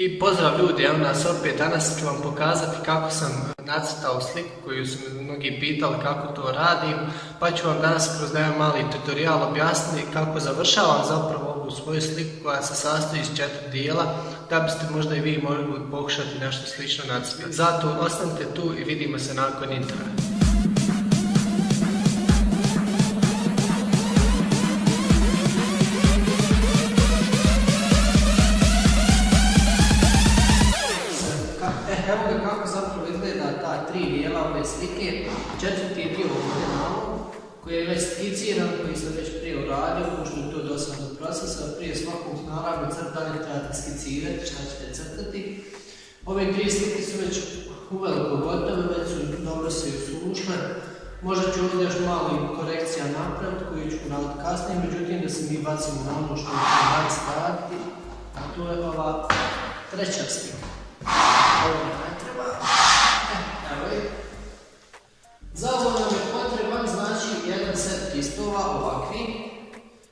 I pozdrav ljudi, evo nas opet, danas ću vam pokazati kako sam nacrtao sliku koju su mnogi pitali kako to radim, pa ću vam danas kroz jedan mali tutorial objasniti kako završavam zapravo ovu svoju sliku koja se sastoji iz četiri dijela, da biste možda i vi mogli pokušati nešto slično nacrtati. Zato ostanite tu i vidimo se nakon intra. Uradio, pošto je to dosta do procesa. Prije svakog naravno crtanja trebate skicirati šta ćete crtati. Ove tri slike su već uveliko gotove, već su dobro se usušle. Možda ću ovdje još malo korekcija napraviti koju ću raditi kasnije, međutim da se mi bacimo na ono što ću danas raditi, a to je ova treća slika. Ovo ne treba. Za ovo nam je potreban znači jedan set listova ovakvi,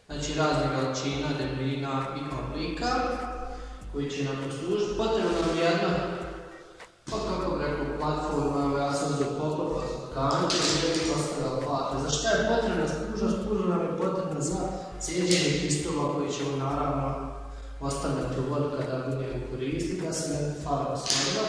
znači raznih veličina, debljina i oblika koji će nam poslužiti. Potrebno nam je jedna, pa kako bi rekao, platforma, ja sam za poklopa kante gdje bih ostavila plate. Za šta je potrebna spuža? Spuža nam je potrebna za cijeđenje listova koji ćemo naravno ostavljati u vodu kada budemo koristiti, da se ne farba svega.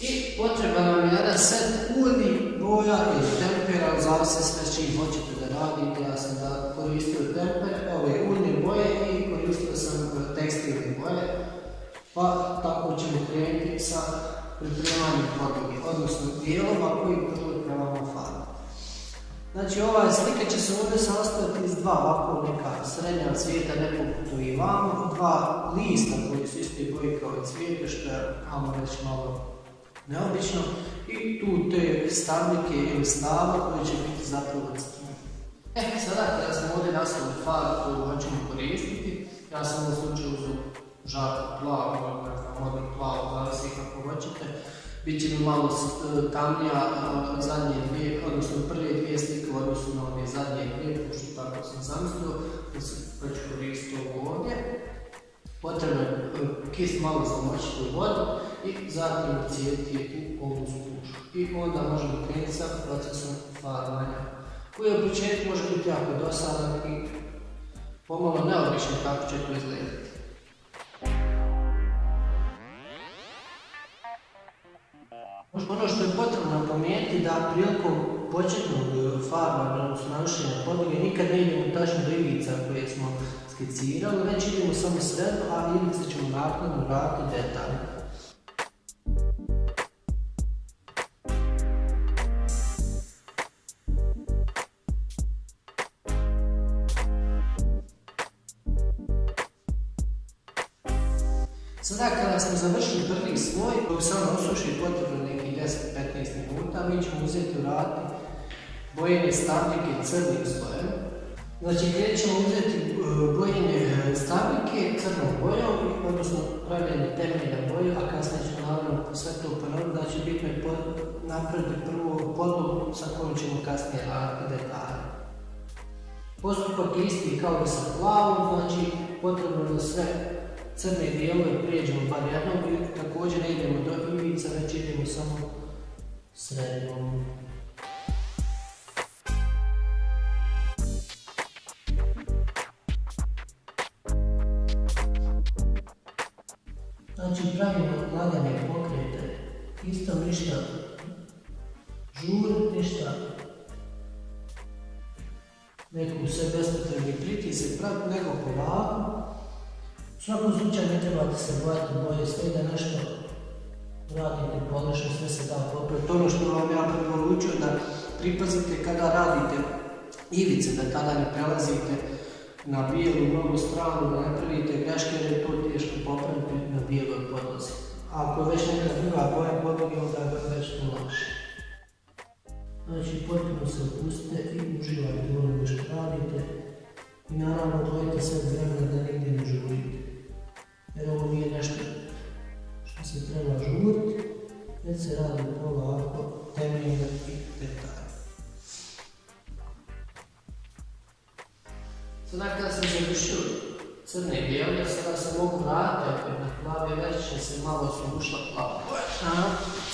I potreba nam je jedan set uljnih boja ili tempera, zavisi sve s čim hoćete da radite. Ja sam da koristio temper, ove uljne boje i koristio sam tekstilne boje. Pa tako ćemo krenuti sa pripremanjem podloge, odnosno dijelova koji pripremamo farbu. Znači ova slika će se ovdje sastaviti iz dva ovako neka srednja cvijeta, ne poput i vamo, dva lista koji su isti boji kao i cvijete, što je, ajmo reći, malo neobično i tu te stavnike ili stava koje će biti zapravo. E, sada kada smo ovdje nastavili farbu koju hoćemo koristiti, ja sam u slučaju uzeo žarku plavu, modnu plavu, zavisi kako hoćete, bit će mi malo e, tamnija zadnje dvije, odnosno prve dvije slike u odnosu na ove zadnje dvije, pošto tako sam zamislio, da se već koristiti ovo ovdje. Potrebno je e, kist malo zamočiti u vodu i zatim cijeti u ovu spušu. I onda možemo krenuti sa procesom farbanja, koji u početku može biti jako dosadan i pomalo neobično kako će to izgledati. Ono što je potrebno napomenuti da prilikom početnog farbanja, odnosno narušenja podloge, nikad ne idemo tačno do ivica koje smo skicirali, već idemo samo sredno, a ivice ćemo naknadno vratiti detalje. Stabljike crnim slojem. Znači, gdje ćemo uzeti e, bojenje e, stabljike crnom bojom, odnosno pravljanje temelja boje, a kasnije ćemo naravno sve to ponoviti, znači bitno je napraviti prvu podlogu sa kojom ćemo kasnije raditi detalje. Postupak je isti kao i sa plavom, znači potrebno je sve crne dijelove prijeđemo bar jednom i također ne idemo do ivica, već idemo samo srednjom. Ništa neku sve bespotrebni pritisak, nego polako u svakom slučaju ne trebate se bojati boje, sve da nešto radite pogrešno, sve se da popraviti. Ono što vam ja preporučujem da pripazite kada radite ivice, da tada ne prelazite na bijelu mnogo stranu, da ne pravite greške jer je to teško popraviti na bijeloj podlozi. Ako već neka druga boja podloge, onda je već to lakše. Znači, potpuno se opustite i uživajte u onome što radite. I naravno, dojete sve vremena da nigdje ne žurite jer ovo nije nešto što se treba žuriti, već se radi polako, temeljno i detaljno. Sada kada sam završio crne i bijele, sada se mogu vratiti opet na plavi, već će se malo sušla plava boja.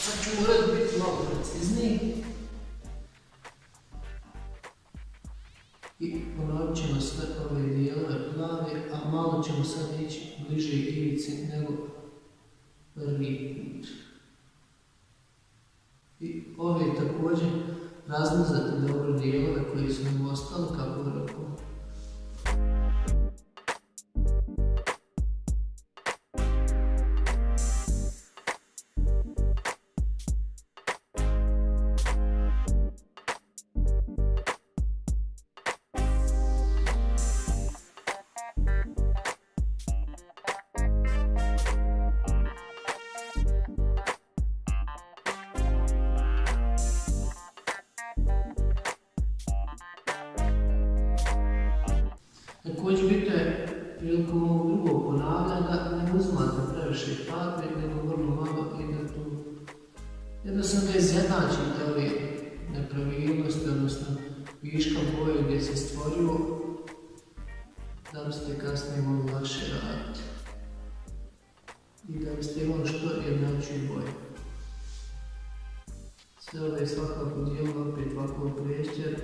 Sad ću ured biti malo precizniji. I ponovit ćemo sve ove dijelove plave, a malo ćemo sad ići bliže ivici nego prvi put. I ove također razmazati dobro dijelove koji su nam ostali kako rekao. Se stvorio, da biste kasnije mogli lakše raditi. I da biste imali što jednačiju boju. Sve ove svakako dijelo opet ovako priješće,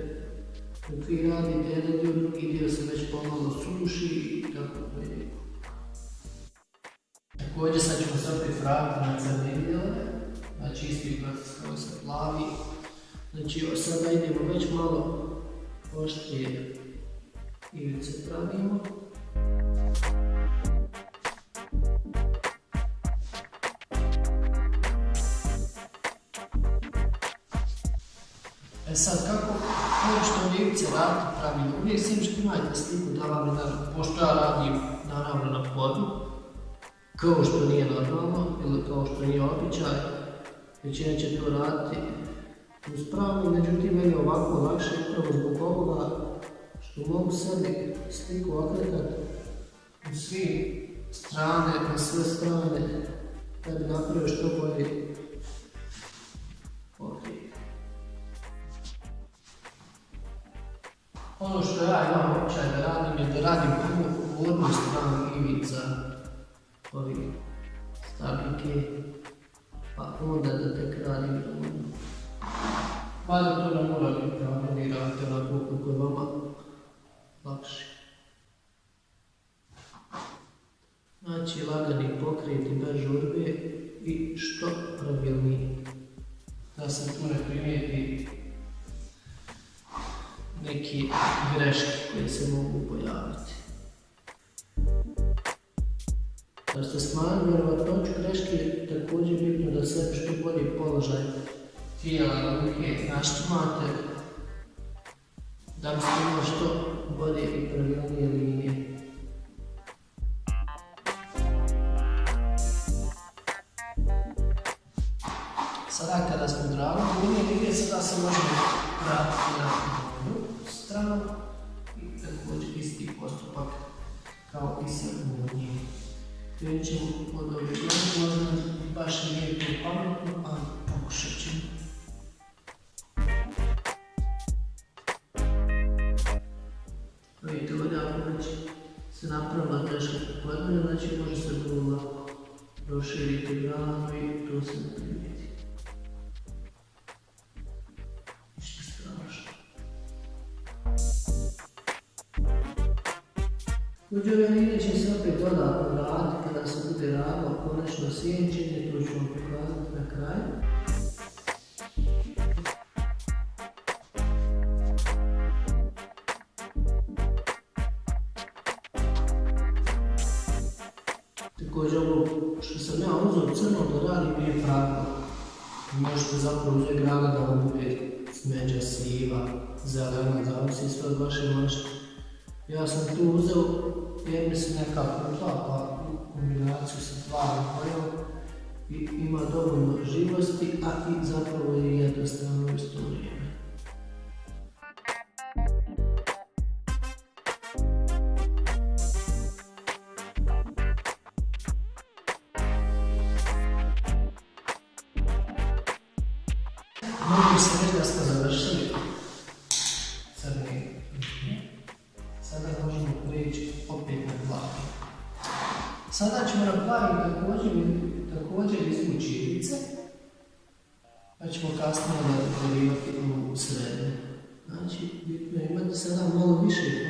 dok vi radite jedan dio, drugi dio se već pomalo suši i tako dalje. Također sad ćemo se opet vratiti na crne dijelove, znači isti proces kao sa plavi. Znači sada idemo već malo oštrije ivice pravimo. E sad, kako što ljevice raditi pravilno? Uvijek sam što imate sliku da vam pošto ja radim naravno na podu, kao što nije normalno ili kao što nije običaj, većina će to raditi uz pravu, međutim meni je ovako lakše upravo zbog ovoga što mogu sebi sliku okretati u svi strane, na sve strane, da bi napravio što bolje. Ono što ja imam običaj da radim je da radim prvo gornju stranu ivica ovih stabljike, pa onda da tek radim donju. Mada to ne mora biti pravno, ni radite onako kako je vama lakše. Znači, lagani pokreti bez žurbe i što pravilniji. Da se tu ne primijeti neke greške koje se mogu pojaviti. Da ste smanjili vjerovatnoću greške, također bitno da se što bolji položaj tijela ruke naštimate, da biste imali što bolje i pravilnije linije. Sada Uđe ove linije će se opet dodatno raditi kada se bude radilo konačno sjenčenje, to ću vam pokazati na kraju. Nadam se da smo završili crni Sada možemo prijeći opet na plavi. Sada ćemo na plavi također, također izvući živice, pa ćemo kasnije da u srednje. Znači, bitno imati sada malo više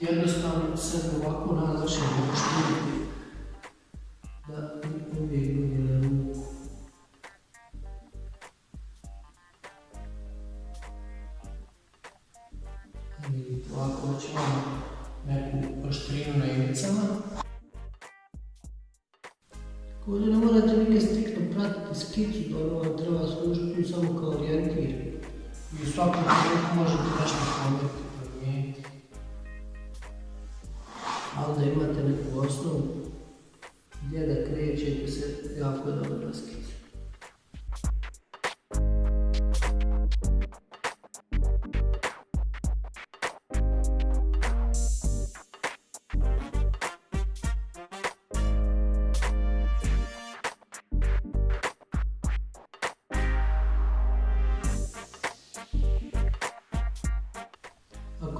Jednostavno se ovako nalaže možete da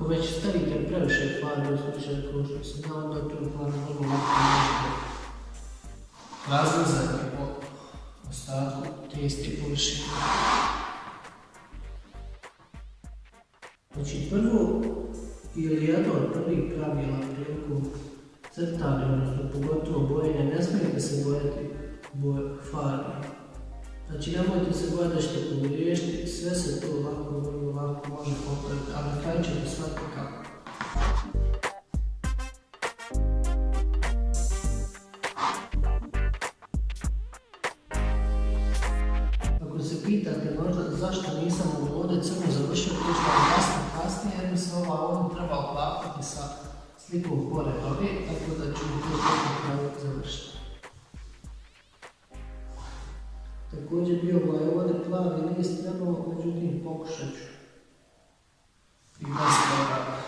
već stavite previše farbe u slučaju što sam dao, onda tu farbe vrlo lako možete razlazati po ostatku te iste površine. Znači prvo, ili jedno od prvih pravila prilikom crtanja, odnosno pogotovo bojenja, ne smijete se bojati boje farbe. Znači nemojte se bojati da ćete pogriješiti, sve se to lako, vrlo lako može popraviti, ali na kraju ćete shvatiti kako. Ako se pitate možda zašto nisam ovdje crno završio, to što vam jasno kasnije, jer mi se ova ovdje treba oklapati sa slikom pored ove, tako da ću to tako kraju završiti. Također bio ovdje plavi list međutim pokušat ću. I bez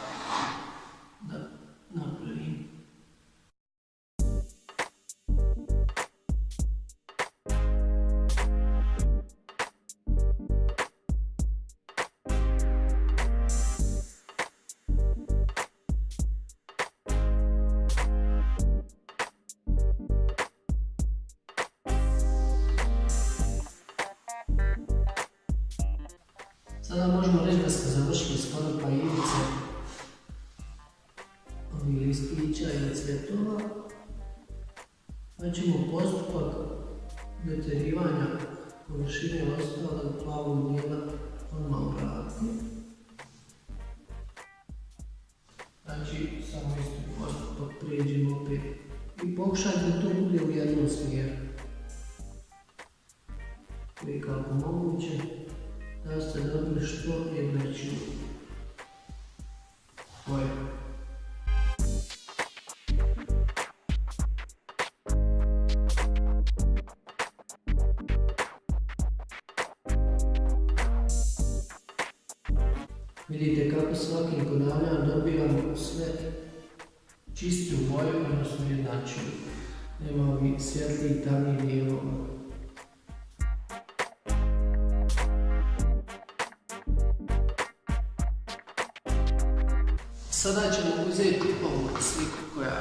uzeti ovu sliku koja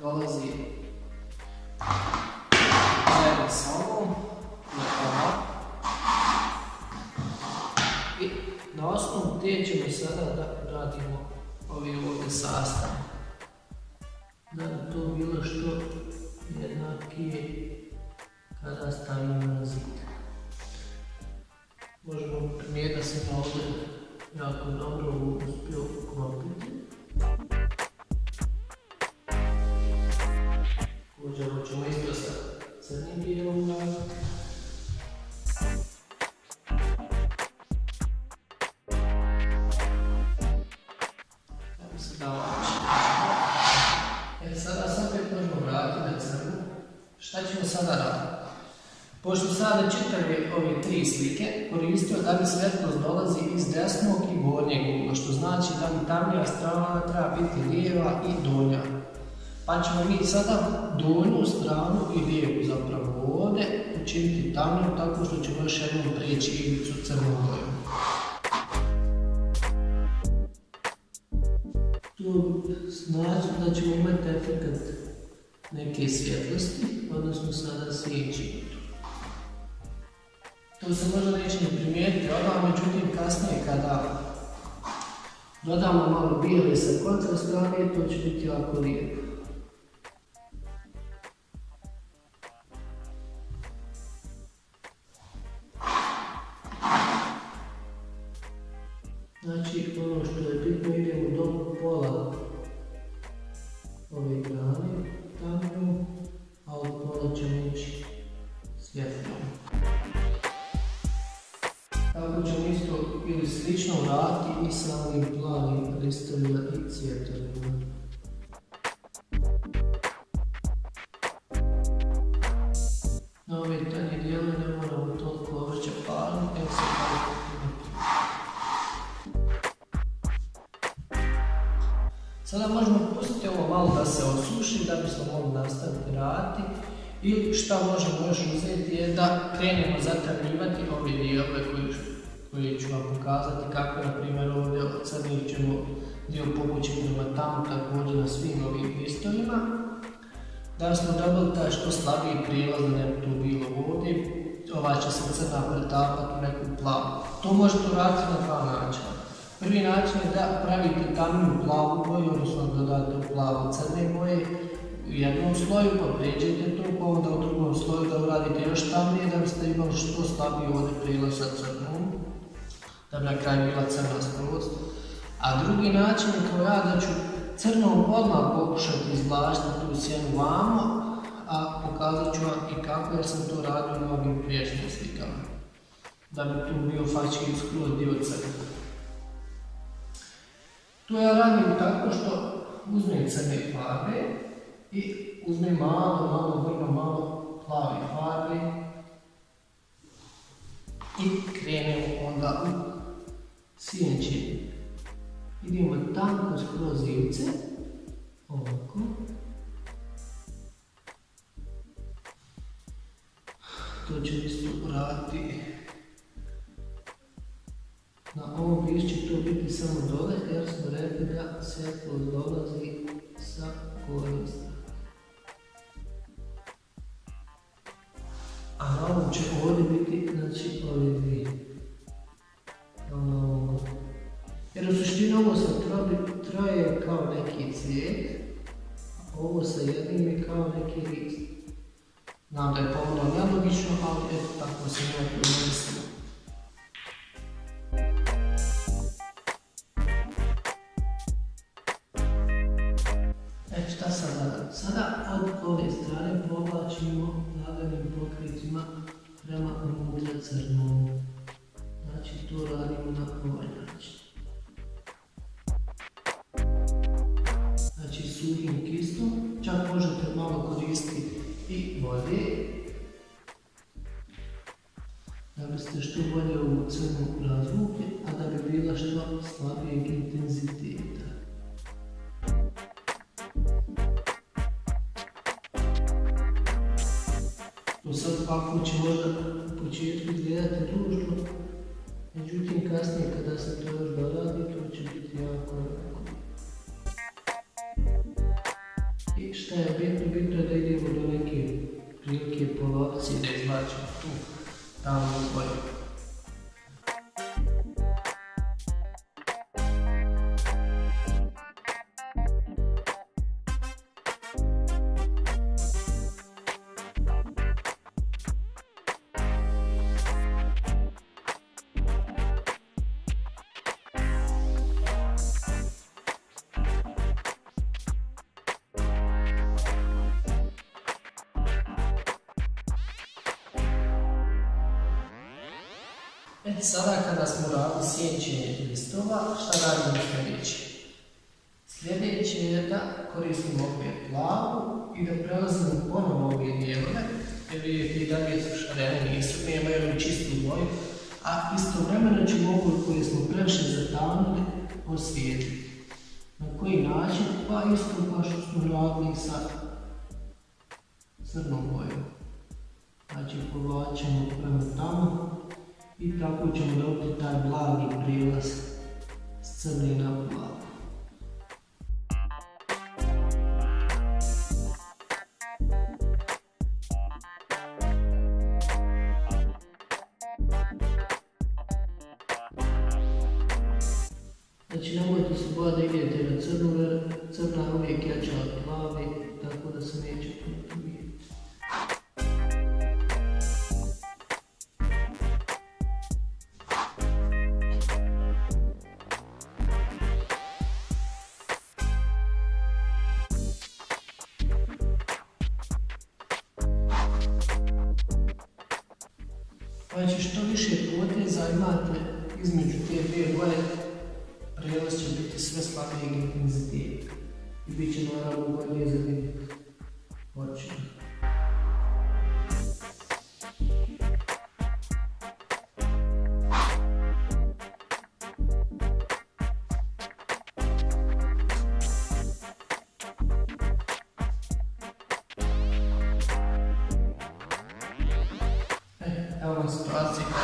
dolazi zajedno sa ovom. I na osnovu te ćemo sada da radimo ovi ovdje sastav. Da bi to bilo što jednakije kada stavimo na zid. Možemo primijetiti da sam ovdje jako dobro uspio uklopiti. Slike koristio da bi svetlost dolazi iz desnog i gornjeg ugla, što znači da bi tamnija strana treba biti lijeva i donja. Pa ćemo mi sada donju stranu i lijevu zapravo ovdje učiniti tamnijom tako što ćemo još jednom prijeći ivicu crnom bojom. To znači da ćemo imati efekt neke svjetlosti, odnosno sada svijeći. To se možda neće ne primijetiti odmah, međutim kasnije kada dodamo malo bijele sa kontra strane, to će biti jako lijepo. Znači, ono što je bitno, idemo do pola ove vratiti i sa ovim plavim listovima i cvjetovima. Na ove tanje dijele ne moramo toliko ovrća parom, jer se Sada možemo pustiti ovo malo da se osuši da bismo mogli nastaviti raditi i šta možemo još uzeti je da krenemo zatamljivati ove dijelove koje, ću vam pokazati kako na primjer ovdje od crnih ćemo dio povući prema tamo također na svim ovim listovima da smo dobili taj što slabiji prilaz da ne bi tu bilo ovdje ova će se crna pretapati u neku plavu. To možete uraditi na dva načina. Prvi način je da pravite tamniju plavu boju, odnosno dodate u plavo crne boje u jednom sloju, pa pređete to, pa onda u drugom sloju da uradite još tamnije, da biste imali što slabiji ovdje prilaz sa crnom, da bi na kraju bila crna skroz. A drugi način je kao ja da ću crnom odmah pokušati izvlačiti tu sjenu vamo, a pokazat ću vam i kako jer sam to radio na ovim priješnjim slikama. Da bi tu bio fački skroz dio crna. To ja radim tako što uzmem crne farbe i uzmem malo, malo, vrlo malo plave farbe i krenem onda u sjenče. Idemo tanko skroz ivce, ovako. To ću isto uraditi na ovom lišću će to biti samo dole jer smo rekli da svjetlo dolazi sa gornje A ovom će ovdje biti, znači, ove kao E sada kada smo radili sjećenje listova, šta radimo sljedeće? Sljedeće je da koristimo opet plavu i da prelazimo ponovo ove dijelove jer vidite i dalje su šarene, nisu, nemaju čistu boju, a istovremeno ćemo ovu koju smo previše zatanuli osvijetliti. Na koji način? Pa isto kao što smo radili sa crnom bojom. Znači povlačimo prema tamo i tako ćemo dobiti taj blagi prilaz s crni na plavu. Evo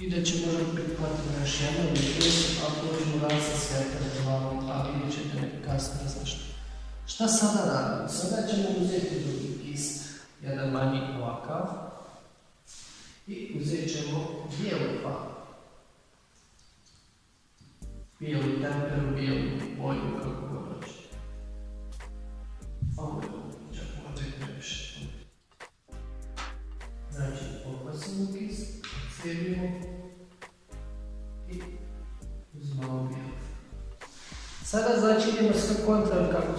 I da ćemo možda prihvatiti još jedno ili plus, ako možemo raditi sa svjetlom plavom, a vidjet ćete kasnije zašto. Šta sada radimo? Sada ćemo uzeti drugi kist, jedan manji ovakav, i uzet ćemo bijelu plavu. Bijelu temperu, bijelu boju, kako god hoćete. Ovo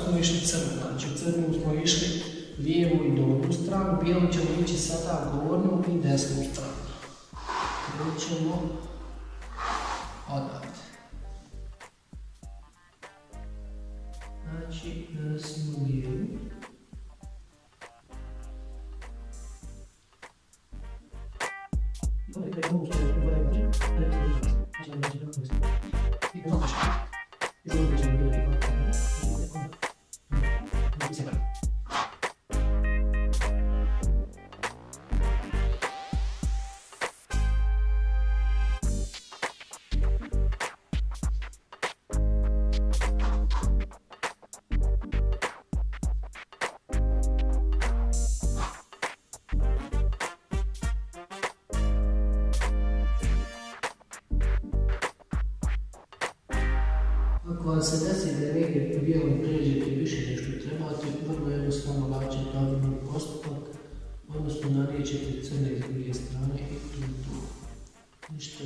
smo išli crno. Znači u smo išli lijevu i donju stranu, bijelu ćemo ići sada gornju i desnu stranu. Krećemo odavde. Znači, nanosimo lijevu. Ako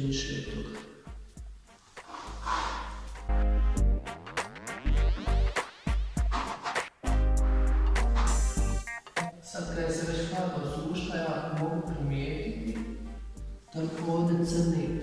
više od toga. Sad kada se već hladno sušta, ja mogu primijetiti da ovdje crni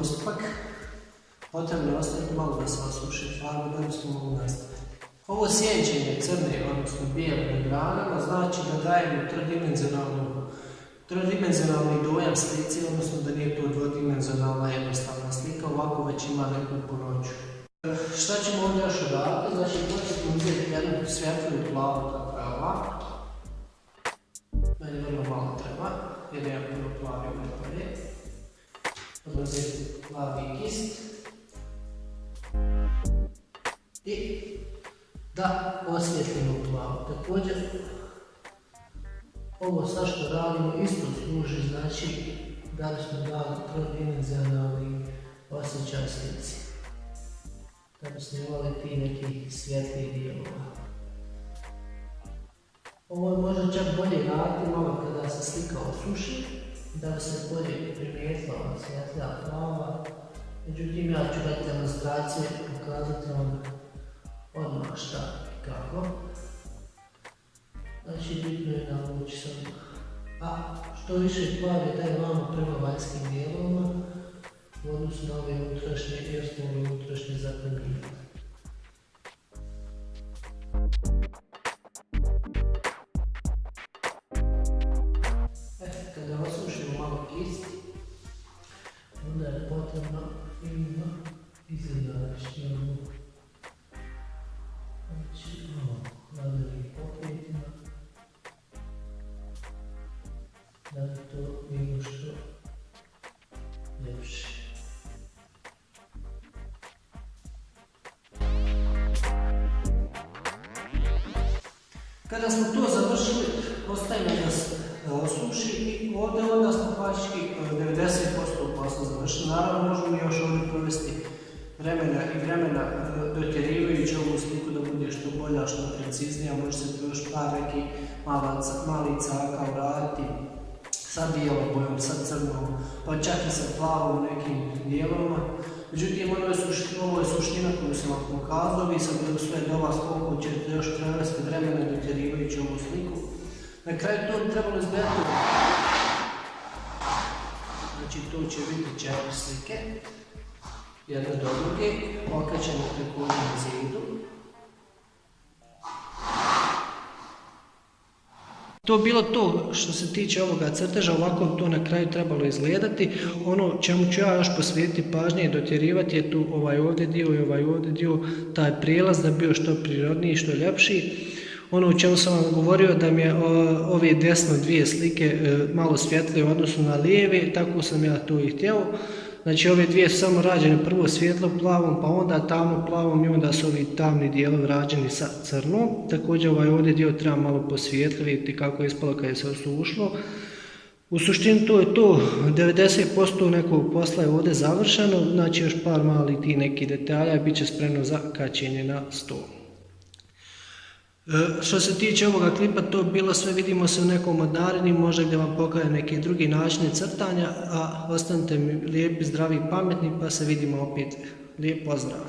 postupak, potrebno je ostaviti malo da se osuši farba da bismo mogli nastaviti. Ovo sjećenje crne, odnosno bijele na granama, znači da dajemo trodimenzionalnu trodimenzionalni dojam slici, odnosno da nije to dvodimenzionalna jednostavna slika, ovako već ima neku poroću. Šta ćemo ovdje još raditi? Znači, početi uzeti jednu svjetlu plavu je ova. Meni vrlo malo treba, jer ja puno plavi ovaj je. uzeti plavi kist i da osvjetlimo plavo. Također, ovo sad što radimo isto služi, znači da li smo dali trodimenzionalni osjećaj slici. Da bi snimali ti neki svjetli dijelova. Ovo može čak bolje raditi malo kada se slika osuši, da se bolje primijetila svjetlja plava. Međutim, ja ću dati demonstraciju i pokazati vam odmah šta i kako. Znači, bitno je navući sam. A što više plav je taj vamo prema vanjskim dijelovima, u odnosu na ove unutrašnje, jer smo ove unutrašnje. Naravno možemo još ovdje provesti vremena i vremena e, dotjerivajući ovu sliku da bude što bolja, što preciznija, može se tu još par neki mali caka uraditi sa bijelom bojom, sa crnom, pa čak i sa plavom nekim dijelovima. Međutim, ovo je, suština, ovo je suština koju sam vam pokazao, vi sad sve do vas koliko ćete još prevesti vremena dotjerivajući ovu sliku. Na kraju to trebalo izgledati. Znači, tu će biti četiri slike, jedna do druge, okrećemo na zidu. To bilo to što se tiče ovoga crteža, ovako to na kraju trebalo izgledati. Ono čemu ću ja još posvetiti pažnje i dotjerivati je tu ovaj ovdje dio i ovaj ovdje dio, taj prijelaz da bi bio što prirodniji i što ljepši. Ono o čemu sam vam govorio da mi je ove desno dvije slike e, malo svjetlije u odnosu na lijeve, tako sam ja to i htio. Znači ove dvije su samo rađene prvo svjetlo plavom, pa onda tamno plavom i onda su ovi tamni dijelovi rađeni sa crnom. Također ovaj ovdje dio treba malo posvijetli, vidjeti kako je ispalo kada je se osušlo. U suštini to je to, 90% nekog posla je ovdje završeno, znači još par malih ti neki detalja i bit će spremno za kačenje na stol. E, što se tiče ovoga klipa, to bilo sve, vidimo se u nekom od narednih, možda gdje vam pokaže neke drugi načine crtanja, a ostanite mi lijepi, zdravi i pametni, pa se vidimo opet. Lijep pozdrav!